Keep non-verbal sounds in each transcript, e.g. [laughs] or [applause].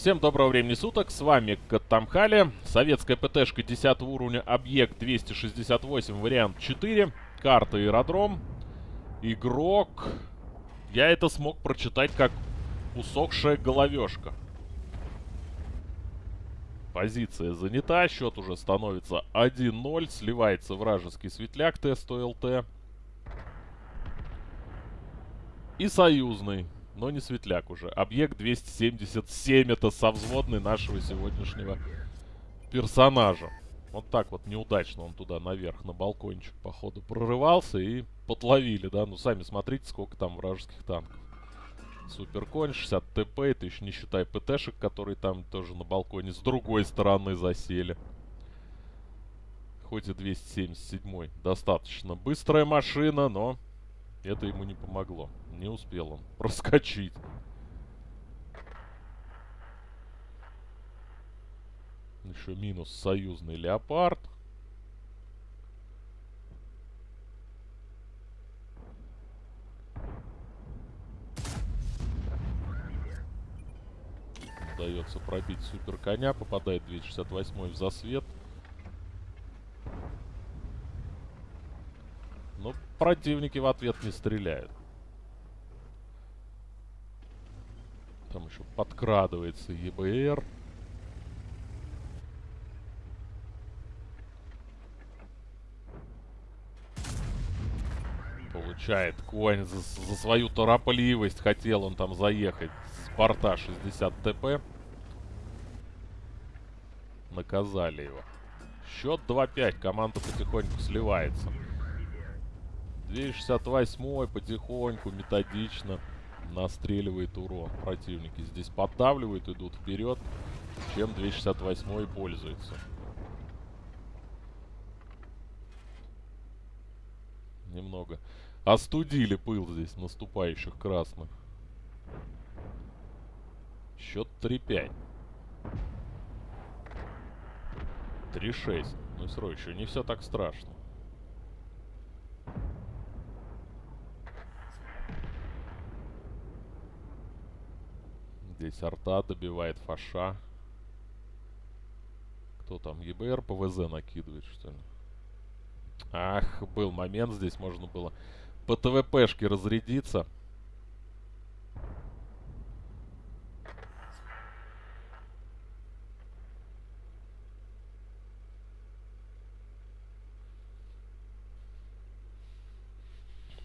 Всем доброго времени суток, с вами Катамхали, советская ПТшка 10 уровня, объект 268, вариант 4, карта аэродром, игрок, я это смог прочитать как усохшая головешка. Позиция занята, счет уже становится 1-0, сливается вражеский светляк ТСТЛТ и союзный но не светляк уже. Объект 277 это совзводный нашего сегодняшнего персонажа. Вот так вот неудачно он туда наверх, на балкончик, походу, прорывался и подловили, да? Ну, сами смотрите, сколько там вражеских танков. Суперконь, 60 ТП, это еще не считая ПТшек, которые там тоже на балконе с другой стороны засели. Хоть и 277 достаточно быстрая машина, но это ему не помогло. Не успел он [laughs] проскочить. Еще минус союзный леопард. Удается пробить супер коня. Попадает 268 в засвет. Но противники в ответ не стреляют. Там еще подкрадывается ЕБР. Получает конь за, за свою торопливость. Хотел он там заехать с борта 60 ТП. Наказали его. Счет 2-5. Команда потихоньку сливается. 268 потихоньку, методично настреливает урон. Противники здесь поддавливают, идут вперед, чем 268 пользуется. Немного остудили пыл здесь наступающих красных. Счет 3-5. 3-6. Ну и еще не все так страшно. Здесь арта добивает фаша. Кто там? ЕБР ПВЗ накидывает, что ли? Ах, был момент здесь, можно было по ТВПшке разрядиться.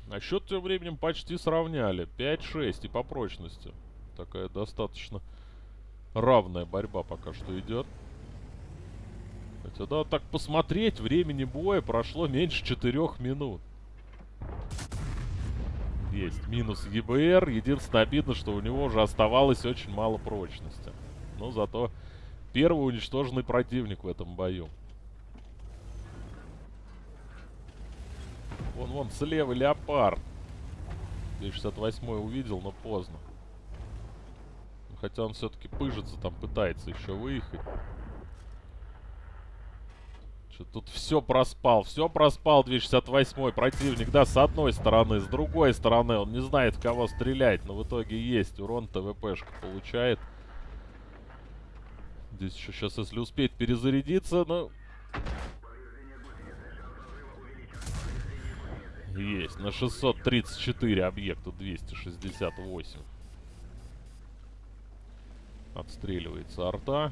А счет тем временем почти сравняли. 5-6 и по прочности. Такая достаточно равная борьба пока что идет. Хотя, да, так посмотреть, времени боя прошло меньше 4 минут. Есть минус ЕБР. Единственное обидно, что у него уже оставалось очень мало прочности. Но зато первый уничтоженный противник в этом бою. Вон, вон, слева леопард. 268 увидел, но поздно. Хотя он все-таки пыжится, там пытается еще выехать. Что тут все проспал, все проспал 268-й противник, да, с одной стороны, с другой стороны, он не знает, в кого стрелять, но в итоге есть, урон ТВПшка получает. Здесь еще сейчас, если успеть перезарядиться, ну... Есть, на 634 объекту 268. Отстреливается арта.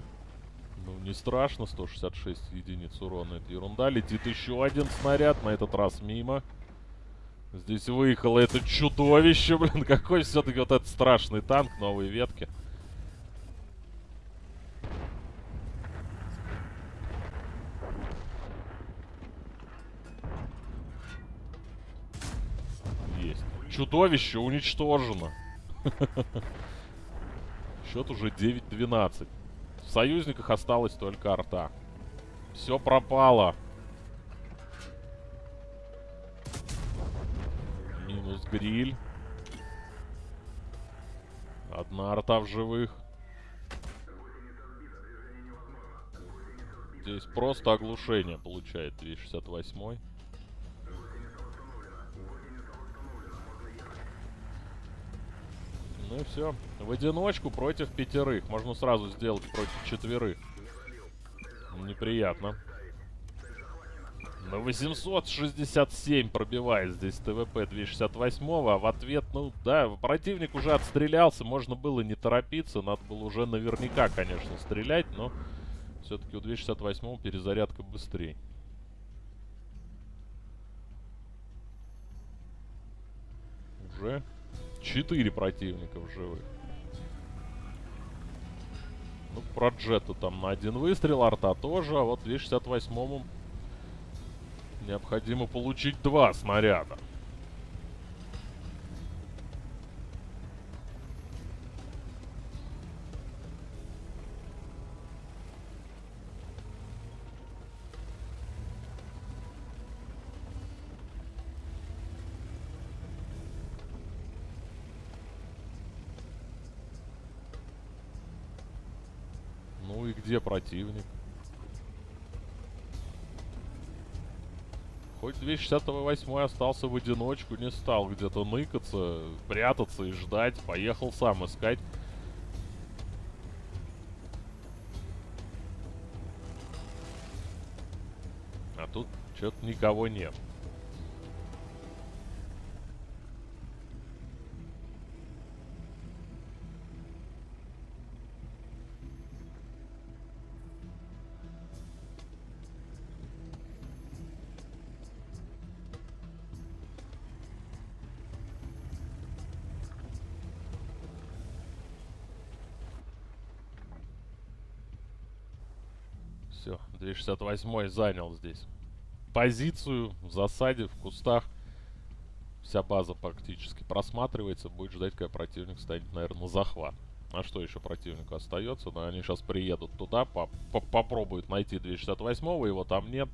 Ну, не страшно. 166 единиц урона. Это ерунда. Летит еще один снаряд. На этот раз мимо. Здесь выехало это чудовище, [laughs] блин. Какой все-таки вот этот страшный танк. Новые ветки. Есть. Чудовище уничтожено. [laughs] Счет уже 9-12. В союзниках осталась только арта. Все пропало. Минус гриль. Одна арта в живых. Здесь просто оглушение получает 268 Ну и все. В одиночку против пятерых. Можно сразу сделать против четверых. Неприятно. На 867 пробивает здесь ТВП 268, а в ответ, ну да, противник уже отстрелялся, можно было не торопиться, надо было уже наверняка, конечно, стрелять, но все-таки у 268 перезарядка быстрее. Уже 4 противника в живых. Ну, про Джета там на один выстрел, арта тоже, а вот 268-му необходимо получить два снаряда. Где противник? Хоть 268 остался в одиночку, не стал где-то ныкаться, прятаться и ждать. Поехал сам искать. А тут что-то никого нет. Все, 268 занял здесь позицию в засаде, в кустах. Вся база практически просматривается. Будет ждать, когда противник станет, наверное, на захват. А что еще противнику остается? Но они сейчас приедут туда, -по попробуют найти 268-го, его там нет.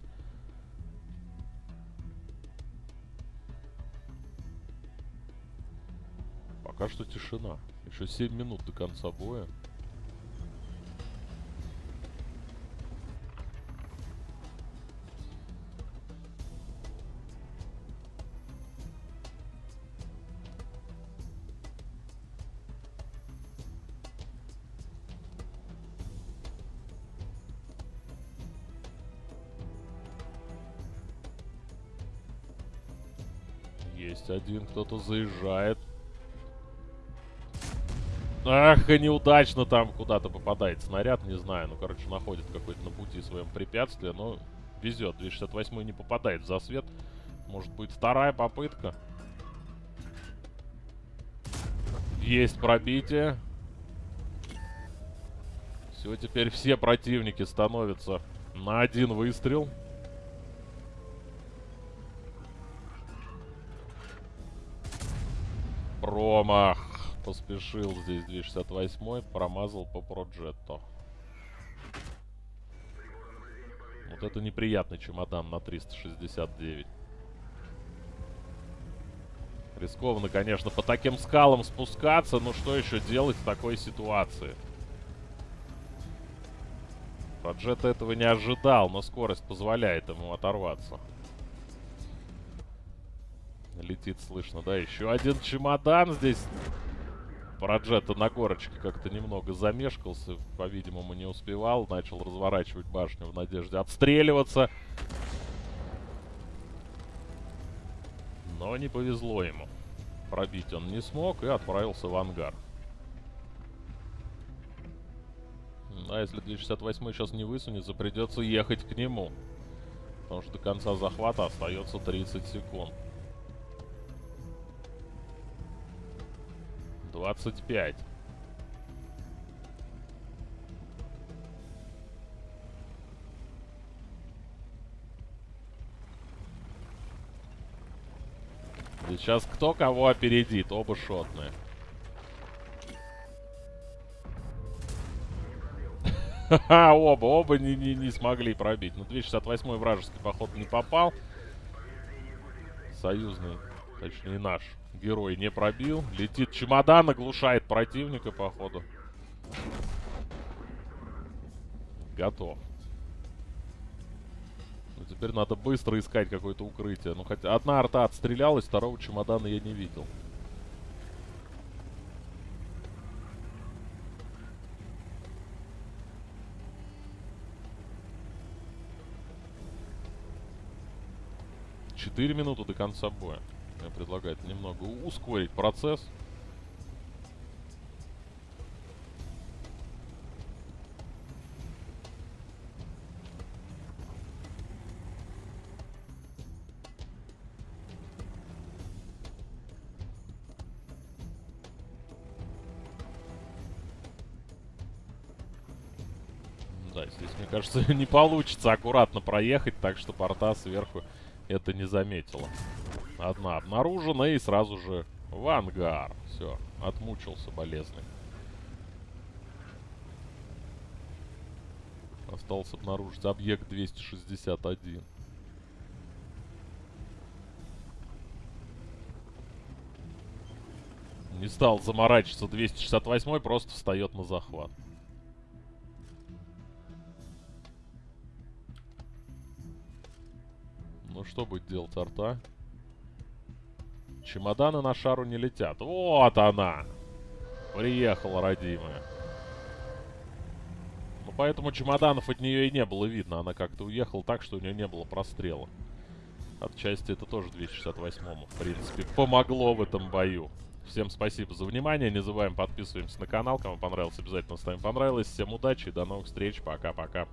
Пока что тишина. Еще 7 минут до конца боя. Есть один, кто-то заезжает. Ах, и неудачно там куда-то попадает снаряд, не знаю. Ну, короче, находит какое-то на пути своем препятствие, но везет. 268 не попадает в засвет. Может быть, вторая попытка. Есть пробитие. Все, теперь все противники становятся на один выстрел. Промах. Поспешил здесь 268 промазал по проджетто. Вот это неприятный чемодан на 369. Рискованно, конечно, по таким скалам спускаться, но что еще делать в такой ситуации? Проджет этого не ожидал, но скорость позволяет ему оторваться. Летит, слышно, да? Еще один чемодан здесь. Проджета на горочке как-то немного замешкался. По-видимому, не успевал. Начал разворачивать башню в надежде отстреливаться. Но не повезло ему. Пробить он не смог и отправился в ангар. А если 268 сейчас не высунется, придется ехать к нему. Потому что до конца захвата остается 30 секунд. 25. Сейчас кто кого опередит? Оба шотные. [laughs] Ха-ха, оба, оба не, не, не смогли пробить. Ну, 268 вражеский поход не попал. Союзный, точнее наш, Герой не пробил. Летит чемодан, оглушает противника, походу. Готов. Ну, теперь надо быстро искать какое-то укрытие. Ну, хотя одна арта отстрелялась, второго чемодана я не видел. Четыре минуты до конца боя. Я предлагаю немного ускорить процесс. Да, здесь, мне кажется, [laughs] не получится аккуратно проехать, так что порта сверху это не заметила. Одна обнаружена и сразу же в ангар. Все, отмучился болезный. Осталось обнаружить объект 261. Не стал заморачиваться 268, просто встает на захват. Ну что будет делать арта? Чемоданы на шару не летят. Вот она! Приехала, родимая. Ну, поэтому чемоданов от нее и не было видно. Она как-то уехала так, что у нее не было прострела. Отчасти это тоже 268-му, в принципе, помогло в этом бою. Всем спасибо за внимание. Не забываем подписываемся на канал. Кому понравилось, обязательно ставим понравилось. Всем удачи и до новых встреч. Пока-пока.